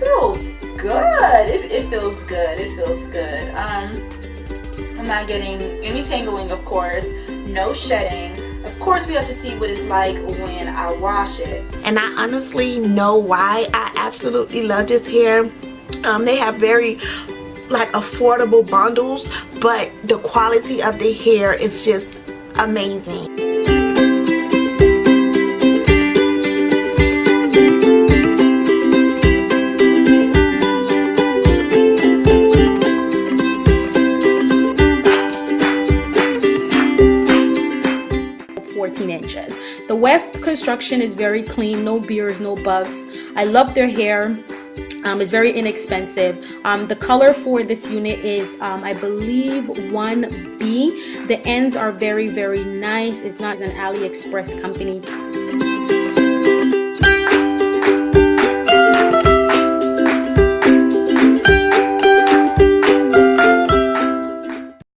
feels good. It feels good. It feels good. Um, I'm not getting any tangling, of course. No shedding. Of course, we have to see what it's like when I wash it. And I honestly know why I absolutely love this hair. Um, they have very like affordable bundles, but the quality of the hair is just amazing. 14 inches. The weft construction is very clean, no beers, no bugs. I love their hair. Um, it's very inexpensive. Um, the color for this unit is, um, I believe, 1B. The ends are very, very nice. It's not an AliExpress company.